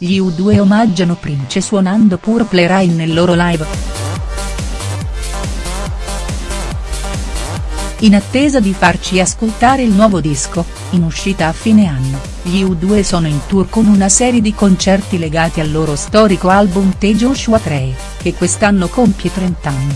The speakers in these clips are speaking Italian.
gli U2 omaggiano Prince suonando Purple Rain nel loro live. In attesa di farci ascoltare il nuovo disco, in uscita a fine anno, gli U2 sono in tour con una serie di concerti legati al loro storico album The Joshua 3, che quest'anno compie 30 anni.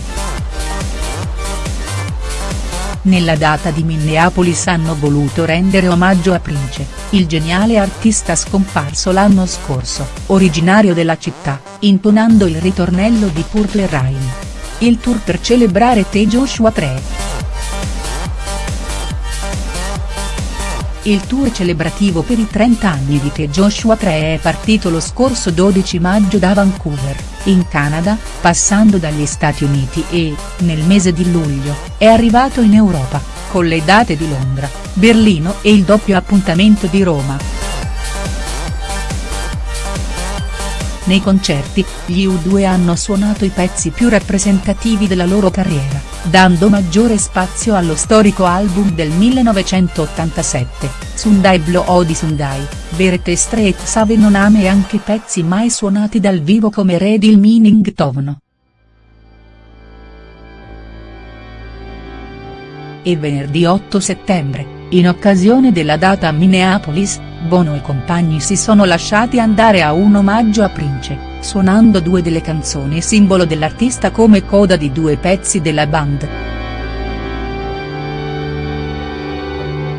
Nella data di Minneapolis hanno voluto rendere omaggio a Prince, il geniale artista scomparso l'anno scorso, originario della città, intonando il ritornello di Purple Rain. Il tour per celebrare The Joshua 3. Il tour celebrativo per i 30 anni di The Joshua 3 è partito lo scorso 12 maggio da Vancouver, in Canada, passando dagli Stati Uniti e, nel mese di luglio, è arrivato in Europa, con le date di Londra, Berlino e il doppio appuntamento di Roma. Nei concerti, gli U2 hanno suonato i pezzi più rappresentativi della loro carriera, dando maggiore spazio allo storico album del 1987, Sunday Blow Odi Sunday, Verete Street Save Non Ame e anche pezzi mai suonati dal vivo come Read il Meaning Tovno. E venerdì 8 settembre, in occasione della data a Minneapolis, Bono e compagni si sono lasciati andare a un omaggio a Prince, suonando due delle canzoni simbolo dell'artista come coda di due pezzi della band.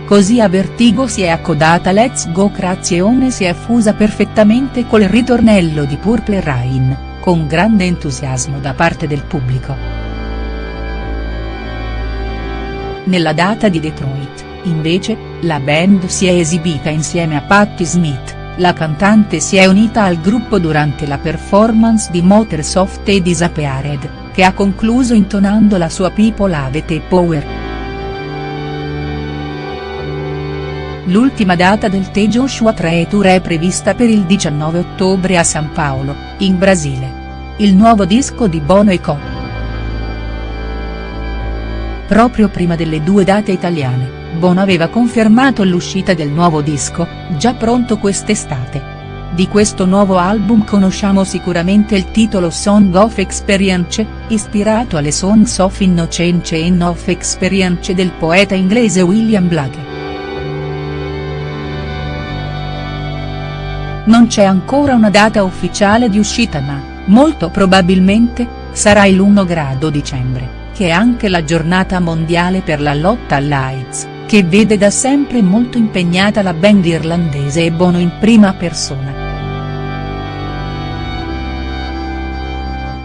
Così a Vertigo si è accodata Let's Go Crazione si è fusa perfettamente col ritornello di Purple Rain, con grande entusiasmo da parte del pubblico. Nella data di Detroit Invece, la band si è esibita insieme a Patti Smith, la cantante si è unita al gruppo durante la performance di Motorsoft e Disappeared, che ha concluso intonando la sua People Have the Power. L'ultima data del The Joshua 3 Tour è prevista per il 19 ottobre a San Paolo, in Brasile. Il nuovo disco di Bono e Co. Proprio prima delle due date italiane Bono aveva confermato l'uscita del nuovo disco, già pronto quest'estate. Di questo nuovo album conosciamo sicuramente il titolo Song of Experience, ispirato alle Songs of Innocence and of Experience del poeta inglese William Blake. Non c'è ancora una data ufficiale di uscita ma, molto probabilmente, sarà il 1 grado dicembre, che è anche la giornata mondiale per la lotta all'AIDS che vede da sempre molto impegnata la band irlandese e Bono in prima persona.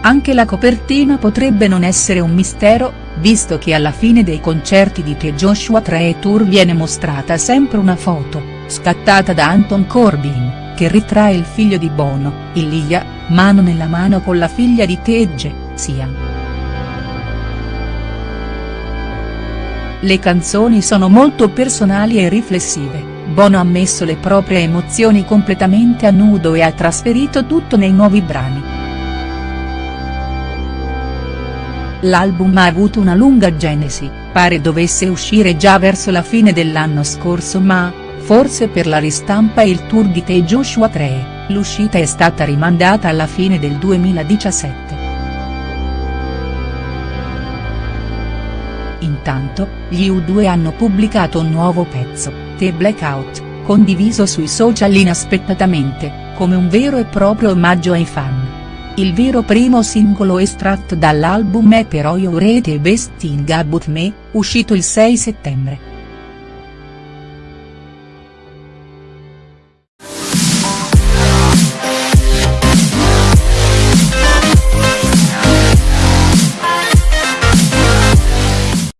Anche la copertina potrebbe non essere un mistero, visto che alla fine dei concerti di The Joshua 3 Tour viene mostrata sempre una foto, scattata da Anton Corbin, che ritrae il figlio di Bono, Ilia, mano nella mano con la figlia di Tegge, Sian. Le canzoni sono molto personali e riflessive, Bono ha messo le proprie emozioni completamente a nudo e ha trasferito tutto nei nuovi brani. L'album ha avuto una lunga genesi, pare dovesse uscire già verso la fine dell'anno scorso ma, forse per la ristampa e il tour di The Joshua 3, l'uscita è stata rimandata alla fine del 2017. Intanto, gli U2 hanno pubblicato un nuovo pezzo, The Blackout, condiviso sui social inaspettatamente, come un vero e proprio omaggio ai fan. Il vero primo singolo estratto dall'album è però You Rate Best Thing About Me, uscito il 6 settembre.